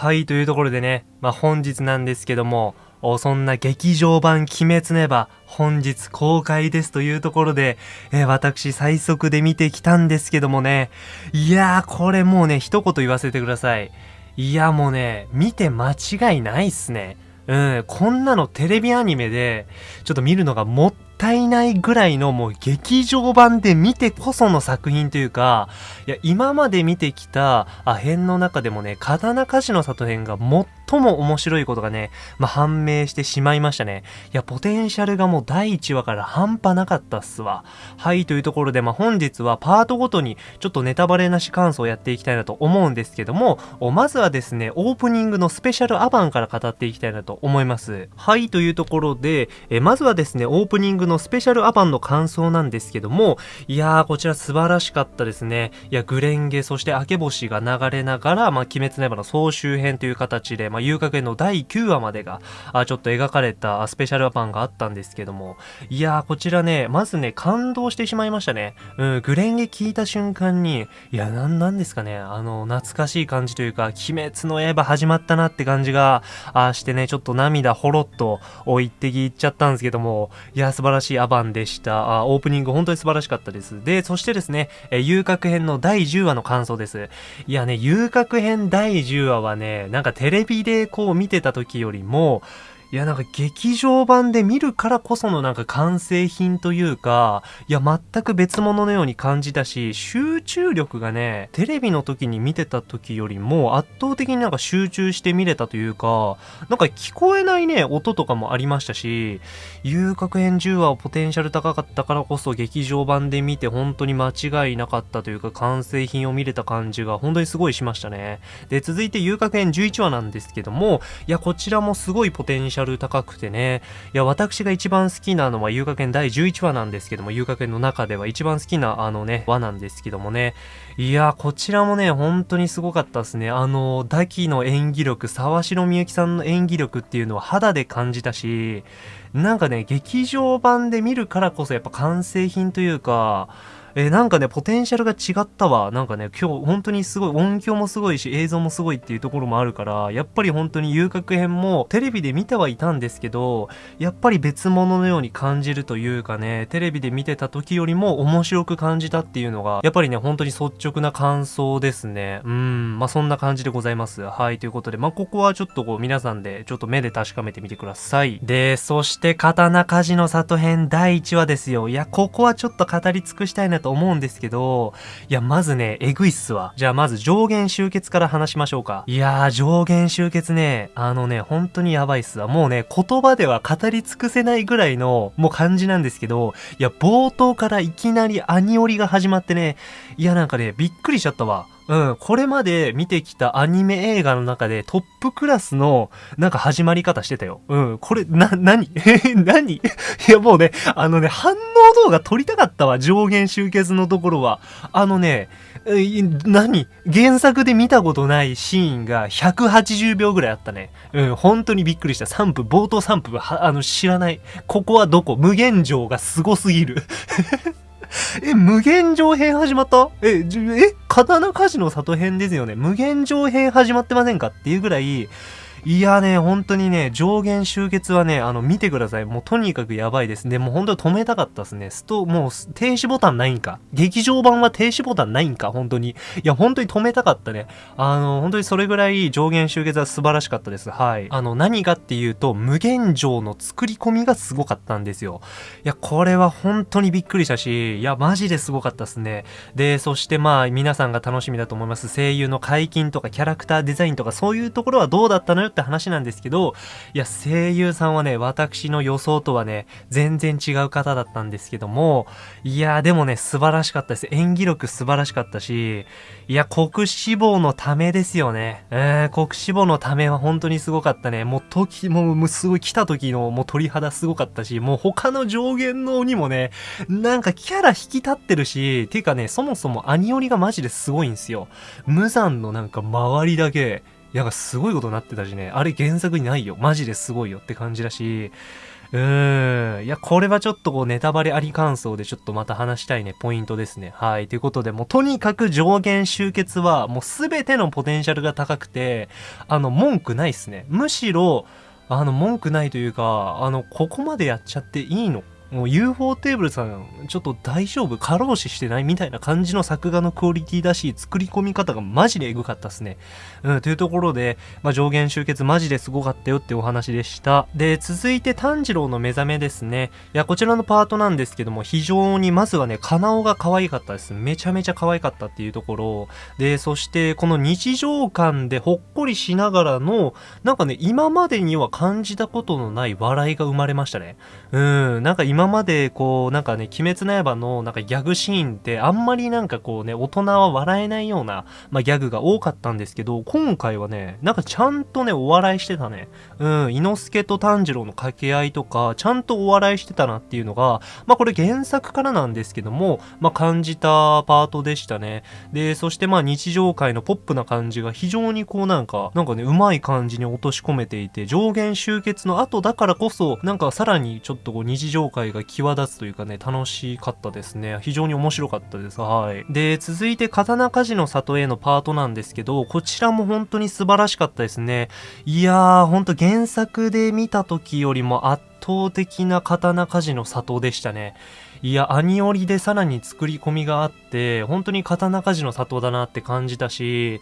はい、というところでね、まあ、本日なんですけども、そんな劇場版鬼滅の刃、本日公開ですというところで、えー、私最速で見てきたんですけどもね、いやー、これもうね、一言言わせてください。いや、もうね、見て間違いないっすね。うん、こんなのテレビアニメで、ちょっと見るのがもったいないぐらいのもう劇場版で見てこその作品というか、いや、今まで見てきた、あ、編の中でもね、刀鍛冶の里編が最も面白いことがね、まあ、判明してしまいましたね。いや、ポテンシャルがもう第1話から半端なかったっすわ。はい、というところで、まあ、本日はパートごとにちょっとネタバレなし感想をやっていきたいなと思うんですけども、まずはですね、オープニングのスペシャルアバンから語っていきたいなと思います。はい、というところで、えまずはですね、オープニングのスペシャルアバンの感想なんですけども、いやー、こちら素晴らしかったですね。いや、グレンゲ、そして明け星が流れながら、まあ、鬼滅の刃の総集編という形で、まあ、遊郭園の第9話までが、あちょっと描かれたスペシャルアパンがあったんですけども、いやー、こちらね、まずね、感動してしまいましたね。うん、グレンゲ聞いた瞬間に、いや、なん、なんですかね、あの、懐かしい感じというか、鬼滅の刃始まったなって感じが、あしてね、ちょっと涙ほろっと、お一滴いっちゃったんですけども、いや、素晴らしいアバンでした。あオープニング本当に素晴らしかったです。で、そしてですね、え遊郭編の第10話の感想です。いやね、遊郭編第10話はね、なんかテレビでこう見てた時よりも、いや、なんか劇場版で見るからこそのなんか完成品というか、いや、全く別物のように感じたし、集中力がね、テレビの時に見てた時よりも圧倒的になんか集中して見れたというか、なんか聞こえないね、音とかもありましたし、遊郭編10話をポテンシャル高かったからこそ劇場版で見て本当に間違いなかったというか、完成品を見れた感じが本当にすごいしましたね。で、続いて遊郭編11話なんですけども、いや、こちらもすごいポテンシャルャル高くてね、いや、私が一番好きなのは遊楽園第11話なんですけども、遊楽園の中では一番好きなあのね、話なんですけどもね、いや、こちらもね、本当にすごかったですね。あの、ダキの演技力、沢城みゆきさんの演技力っていうのは肌で感じたし、なんかね、劇場版で見るからこそやっぱ完成品というか、えー、なんかね、ポテンシャルが違ったわ。なんかね、今日本当にすごい、音響もすごいし、映像もすごいっていうところもあるから、やっぱり本当に遊郭編もテレビで見てはいたんですけど、やっぱり別物のように感じるというかね、テレビで見てた時よりも面白く感じたっていうのが、やっぱりね、本当に率直な感想ですね。うん、まあそんな感じでございます。はい、ということで、まあここはちょっとこう皆さんでちょっと目で確かめてみてください。で、そして刀鍛冶の里編第1話ですよ。いや、ここはちょっと語り尽くしたいなと思うんですけど、いや、まずね、えぐいっすわ。じゃあまず上限集結から話しましょうか。いやー、上限集結ね、あのね、本当にやばいっすわ。もうね、言葉では語り尽くせないぐらいの、もう感じなんですけど、いや、冒頭からいきなりアニオリが始まってね、いや、なんかね、びっくりしちゃったわ。うん、これまで見てきたアニメ映画の中でトップクラスのなんか始まり方してたよ。うん、これ、な、なに何？いやもうね、あのね、反応動画撮りたかったわ、上限集結のところは。あのね、何？原作で見たことないシーンが180秒ぐらいあったね。うん、本当にびっくりした。3分、冒頭3分は、あの、知らない。ここはどこ？無限城がすごすぎる。え、無限上編始まった？え、え、刀鍛冶の里編ですよね。無限上編始まってませんか？っていうぐらい、いやね、本当にね、上限集結はね、あの、見てください。もうとにかくやばいです。で、もう本当に止めたかったですね。スト、もう停止ボタンないんか。劇場版は停止ボタンないんか、本当に。いや、本当に止めたかったね。あの、本当にそれぐらい上限集結は素晴らしかったです。はい。あの、何がっていうと、無限城の作り込みがすごかったんですよ。いや、これは本当にびっくりしたし、いや、マジですごかったですね。で、そしてまあ、皆さんが楽しみだと思います。声優の解禁とかキャラクターデザインとかそういうところはどうだったのよって話なんですけど、いや、声優さんはね、私の予想とはね、全然違う方だったんですけども、いや、でもね、素晴らしかったです。演技力素晴らしかったし、いや、国志望のためですよね。えー、国志望のためは本当にすごかったね。もう時、もうすごい来た時のもう鳥肌すごかったし、もう他の上限の鬼もね、なんかキャラ引き立ってるし、ていうかね、そもそもアニオリがマジですごいんですよ。無残のなんか周りだけ、や、すごいことになってたしね、あれ原作にないよ。マジですごいよって感じだし、うーん。いや、これはちょっとこうネタバレあり感想でちょっとまた話したいね、ポイントですね。はい。ということで、もうとにかく上限集結はもうすべてのポテンシャルが高くて、あの、文句ないっすね。むしろ、あの、文句ないというか、あの、ここまでやっちゃっていいのもう UFO テーブルさん、ちょっと大丈夫過労死してないみたいな感じの作画のクオリティだし、作り込み方がマジでエグかったっすね。うん、というところで、まあ、上限集結マジですごかったよってお話でした。で、続いて炭治郎の目覚めですね。いや、こちらのパートなんですけども、非常にまずはね、カナオが可愛かったです。めちゃめちゃ可愛かったっていうところ。で、そしてこの日常感でほっこりしながらの、なんかね、今までには感じたことのない笑いが生まれましたね。うん、なんか今今までこう、なんかね、鬼滅の刃のなんかギャグシーンってあんまりなんかこうね、大人は笑えないような、まあ、ギャグが多かったんですけど、今回はね、なんかちゃんとね、お笑いしてたね。うん、伊之助と炭治郎の掛け合いとか、ちゃんとお笑いしてたなっていうのが、まあこれ原作からなんですけども、まあ感じたパートでしたね。で、そしてまあ日常界のポップな感じが非常にこうなんか、なんかね、うまい感じに落とし込めていて、上限集結の後だからこそ、なんかさらにちょっとこう日常界が際立つというかね、楽しかったですね。非常に面白かったです。はい。で、続いて、刀鍛冶の里へのパートなんですけど、こちらも本当に素晴らしかったですね。いやー、ほんと原作で見た時よりも圧倒的な刀鍛冶の里でしたね。いや、アニオリでさらに作り込みがあって、本当に刀鍛冶の里だなって感じたし、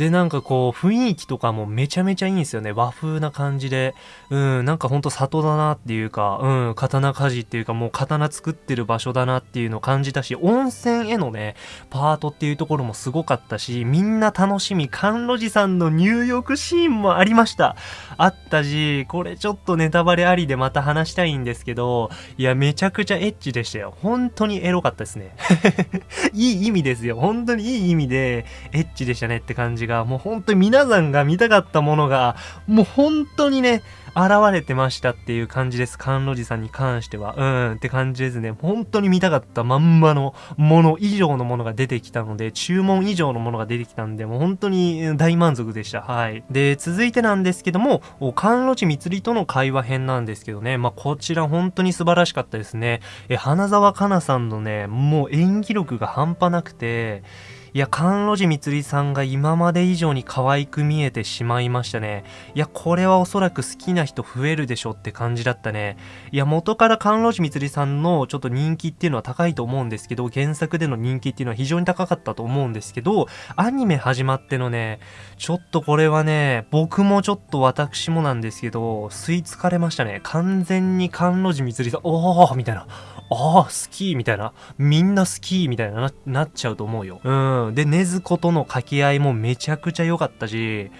で、なんかこう、雰囲気とかもめちゃめちゃいいんですよね。和風な感じで。うん、なんかほんと里だなっていうか、うん、刀鍛冶っていうかもう刀作ってる場所だなっていうのを感じたし、温泉へのね、パートっていうところもすごかったし、みんな楽しみ、甘露寺さんの入浴シーンもありました。あったし、これちょっとネタバレありでまた話したいんですけど、いや、めちゃくちゃエッチでしたよ。本当にエロかったですね。いい意味ですよ。本当にいい意味で、エッチでしたねって感じが、もう本当に皆さんが見たかったものが、もう本当にね、現れてましたっていう感じです。甘露寺さんに関しては。うんって感じですね。本当に見たかったまんまのもの以上のものが出てきたので、注文以上のものが出てきたんで、もう本当に大満足でした。はい。で、続いてなんですけども、甘露寺蜜里との会話編なんですけどね、まあ、こちら本当に素晴らしかったですね。え、花沢香菜さんのね、もう演技力が半端なくて、いや、甘露寺みつりさんが今まで以上に可愛く見えてしまいましたね。いや、これはおそらく好きな人増えるでしょって感じだったね。いや、元から甘露寺みつりさんのちょっと人気っていうのは高いと思うんですけど、原作での人気っていうのは非常に高かったと思うんですけど、アニメ始まってのね、ちょっとこれはね、僕もちょっと私もなんですけど、吸い付かれましたね。完全に甘露寺みつりさん、おーみたいな。ああ、好きみたいな。みんな好きみたいななっちゃうと思うよ。うん。で、ねずことの掛け合いもめちゃくちゃ良かったし、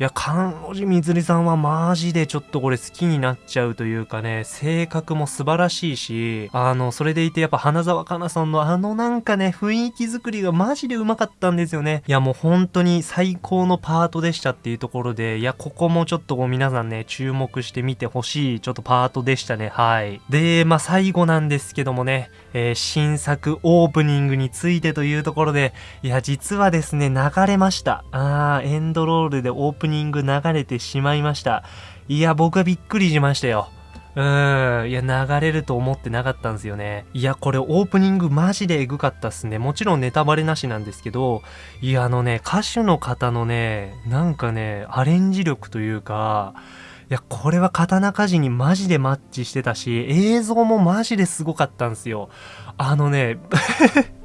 いや、菅野寺みずりさんはマジでちょっとこれ好きになっちゃうというかね、性格も素晴らしいし、あの、それでいてやっぱ花沢香菜さんのあのなんかね、雰囲気作りがマジでうまかったんですよね。いや、もう本当に最高のパートでしたっていうところで、いや、ここもちょっとこう皆さんね、注目してみてほしい、ちょっとパートでしたね。はい。で、まあ最後なんですけどもね、えー、新作オープニングについてというところで、いや、実はですね、流れました。あー、エンドロールでオープニングニング流れてしまいました。いや、僕はびっくりしましたよ。うーん。いや、流れると思ってなかったんですよね。いや、これオープニングマジでエグかったっすね。もちろんネタバレなしなんですけど、いや、あのね、歌手の方のね、なんかね、アレンジ力というか、いや、これは刀鍛冶にマジでマッチしてたし、映像もマジですごかったんですよ。あのね、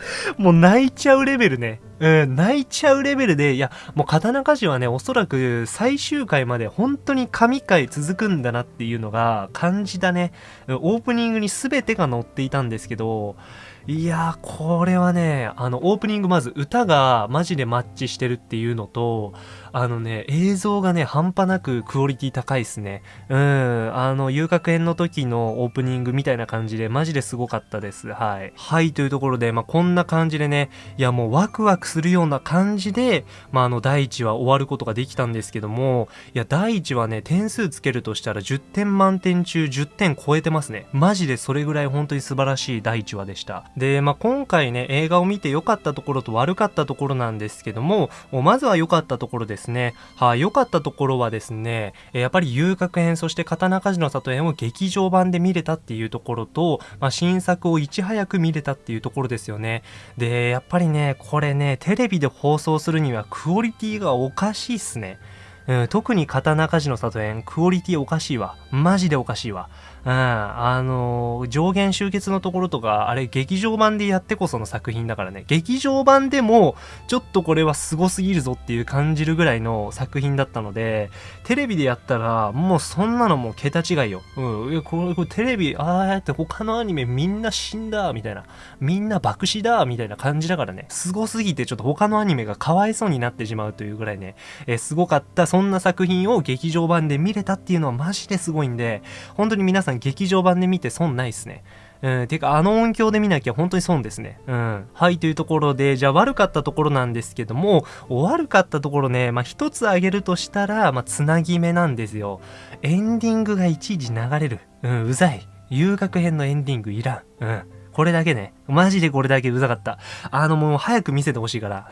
もう泣いちゃうレベルね。うん、泣いちゃうレベルで、いや、もう刀鍛冶はね、おそらく最終回まで本当に神回続くんだなっていうのが感じたね。オープニングに全てが載っていたんですけど、いやー、これはね、あの、オープニングまず歌がマジでマッチしてるっていうのと、あのね、映像がね、半端なくクオリティ高いっすね。うん、あの、遊楽園の時のオープニングみたいな感じで、マジですごかったです。はい。はい、というところで、まあ、こんな感じでね、いや、もうワクワクするような感じで、まあ、あの、第1話終わることができたんですけども、いや、第1話ね、点数つけるとしたら10点満点中10点超えてますね。マジでそれぐらい本当に素晴らしい第1話でした。で、まあ、今回ね、映画を見て良かったところと悪かったところなんですけども、まずは良かったところですね。はい、良かったところはですね、やっぱり遊郭編、そして刀鍛冶の里編を劇場版で見れたっていうところと、まあ、新作をいち早く見れたっていうところですよね。で、やっぱりね、これね、テレビで放送するにはクオリティがおかしいっすね。うん、特に刀鍛冶の里編、クオリティおかしいわ。マジでおかしいわ。うん、あのー、上限集結のところとか、あれ劇場版でやってこその作品だからね。劇場版でも、ちょっとこれは凄すぎるぞっていう感じるぐらいの作品だったので、テレビでやったら、もうそんなのもう桁違いよ。うん、いやこれ、これテレビ、ああやって他のアニメみんな死んだ、みたいな。みんな爆死だ、みたいな感じだからね。凄すぎてちょっと他のアニメがかわいそうになってしまうというぐらいね、えー、すごかった、そんな作品を劇場版で見れたっていうのはマジですごいんで、本当に皆さん劇場版で見て損ないっすね。うん、てか、あの音響で見なきゃ本当に損ですね。うん。はい、というところで、じゃあ悪かったところなんですけども、悪かったところね、まあ一つ挙げるとしたら、まあつなぎ目なんですよ。エンディングがいちいち流れる。うん、うざい。遊楽編のエンディングいらん。うん。これだけね。マジでこれだけうざかった。あのもう早く見せてほしいから。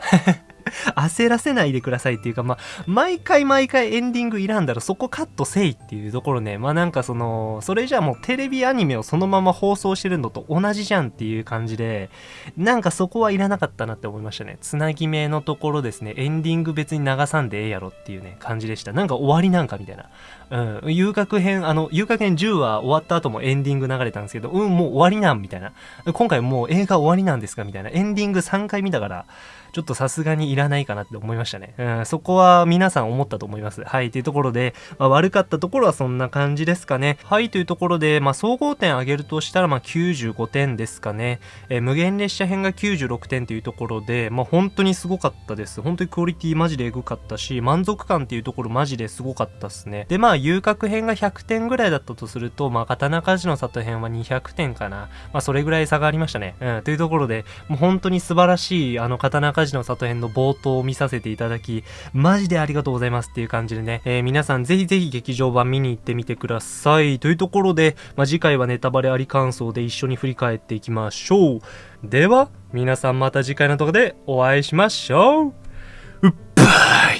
焦らせないでくださいっていうか、まあ、毎回毎回エンディングいらんだらそこカットせいっていうところね、まあなんかその、それじゃあもうテレビアニメをそのまま放送してるのと同じじゃんっていう感じで、なんかそこはいらなかったなって思いましたね。つなぎ目のところですね、エンディング別に流さんでええやろっていうね、感じでした。なんか終わりなんかみたいな。うん、遊楽編、あの、遊楽編10話終わった後もエンディング流れたんですけど、うん、もう終わりなんみたいな。今回もう映画終わりなんですかみたいな。エンディング3回見たから、ちょっとさすがにいらないかなって思いましたね。うん、そこは皆さん思ったと思います。はい、というところで、まあ、悪かったところはそんな感じですかね。はい、というところで、まあ、総合点上げるとしたら、まあ、95点ですかね。えー、無限列車編が96点というところで、まあ、本当にすごかったです。本当にクオリティマジでエグかったし、満足感っていうところマジですごかったっすね。で、まあ、遊郭編が100点ぐらいだったとすると、まあ、刀鍛冶の里編は200点かな。まあ、それぐらい差がありましたね。うん、というところで、もう本当に素晴らしい、あの、刀鍛冶の里編の冒頭を見させていただき、マジでありがとうございますっていう感じでね、えー、皆さんぜひぜひ劇場版見に行ってみてください。というところで、まあ、次回はネタバレあり感想で一緒に振り返っていきましょう。では、皆さんまた次回の動画でお会いしましょう